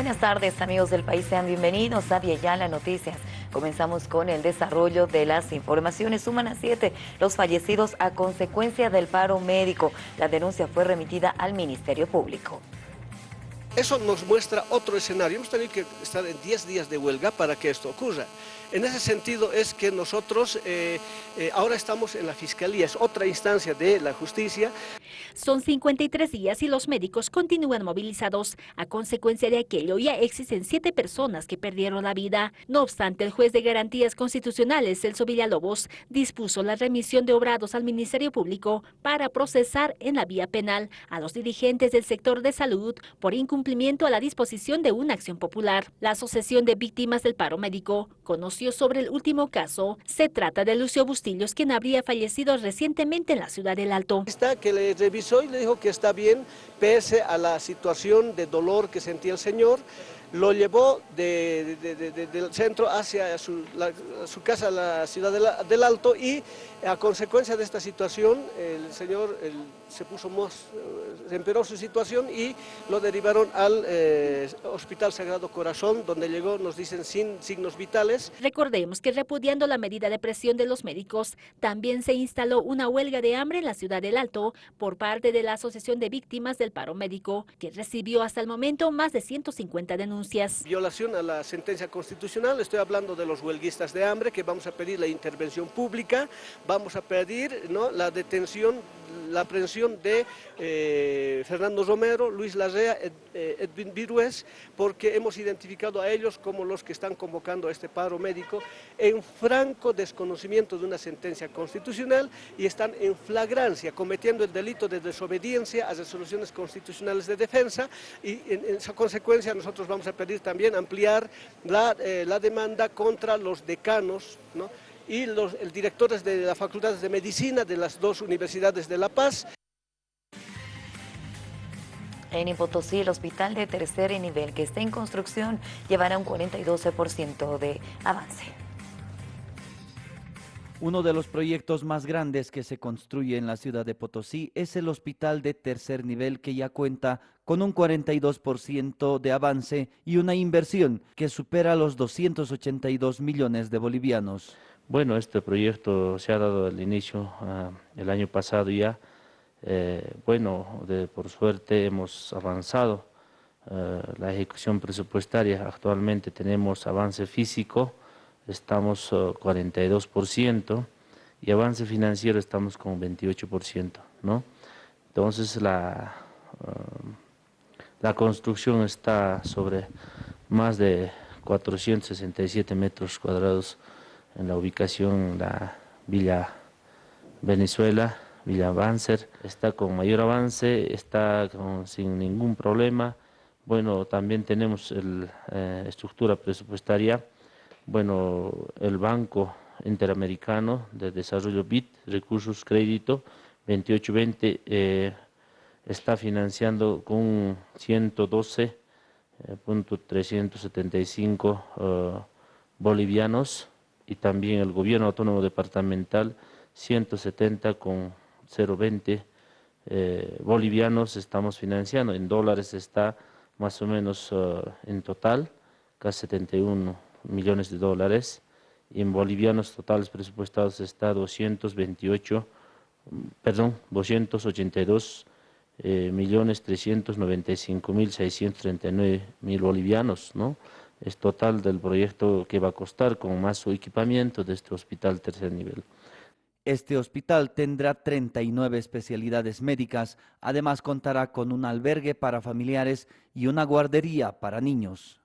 Buenas tardes amigos del país, sean bienvenidos a Viayala Noticias. Comenzamos con el desarrollo de las informaciones. Suman a siete los fallecidos a consecuencia del paro médico. La denuncia fue remitida al Ministerio Público. Eso nos muestra otro escenario. Hemos tenido que estar en 10 días de huelga para que esto ocurra. En ese sentido es que nosotros eh, eh, ahora estamos en la Fiscalía, es otra instancia de la justicia. Son 53 días y los médicos continúan movilizados. A consecuencia de aquello ya existen siete personas que perdieron la vida. No obstante, el juez de garantías constitucionales, Celso Villalobos, dispuso la remisión de obrados al Ministerio Público para procesar en la vía penal a los dirigentes del sector de salud por incumplimiento a la disposición de una acción popular. La Asociación de Víctimas del Paro Médico conoció sobre el último caso. Se trata de Lucio Bustillos, quien habría fallecido recientemente en la ciudad del Alto. Está que le revisó y le dijo que está bien, pese a la situación de dolor que sentía el señor lo llevó del centro hacia su, casa, la ciudad del Alto, y a consecuencia de esta situación, el señor se puso más, se empeoró su situación y lo derivaron al eh, Hospital Sagrado Corazón, donde llegó, nos dicen, sin signos vitales. Recordemos que repudiando la medida de presión de los médicos, también se instaló una huelga de hambre en la ciudad del Alto por parte de la Asociación de Víctimas del Paro Médico, que recibió hasta el momento más de 150 denuncias. Violación a la sentencia constitucional, estoy hablando de los huelguistas de hambre, que vamos a pedir la intervención pública, vamos a pedir ¿no? la detención, la aprehensión de eh, Fernando Romero, Luis Larrea, Edwin Virués, porque hemos identificado a ellos como los que están convocando a este paro médico en franco desconocimiento de una sentencia constitucional y están en flagrancia, cometiendo el delito de desobediencia a resoluciones constitucionales de defensa y en, en esa consecuencia nosotros vamos a pedir también ampliar la, eh, la demanda contra los decanos y los directores de las facultades de medicina de las dos universidades de La Paz. En Ipotosí, el hospital de tercer nivel que está en construcción llevará un 42% de avance. Uno de los proyectos más grandes que se construye en la ciudad de Potosí es el hospital de tercer nivel que ya cuenta con un 42% de avance y una inversión que supera los 282 millones de bolivianos. Bueno, este proyecto se ha dado el inicio uh, el año pasado ya. Eh, bueno, de, por suerte hemos avanzado uh, la ejecución presupuestaria. Actualmente tenemos avance físico, estamos uh, 42% y avance financiero estamos con 28%, ¿no? Entonces la, la construcción está sobre más de 467 metros cuadrados en la ubicación la Villa Venezuela, Villa Banzer, está con mayor avance, está con, sin ningún problema. Bueno, también tenemos la eh, estructura presupuestaria bueno, el Banco Interamericano de Desarrollo BIT, Recursos Crédito, 2820, eh, está financiando con 112.375 eh, eh, bolivianos y también el gobierno autónomo departamental 170 con 020 eh, bolivianos estamos financiando, en dólares está más o menos uh, en total casi 71 millones de dólares y en bolivianos totales presupuestados está 228, perdón, 282 eh, millones 395 mil 639 mil bolivianos, ¿no? Es total del proyecto que va a costar con más su equipamiento de este hospital tercer nivel. Este hospital tendrá 39 especialidades médicas, además contará con un albergue para familiares y una guardería para niños.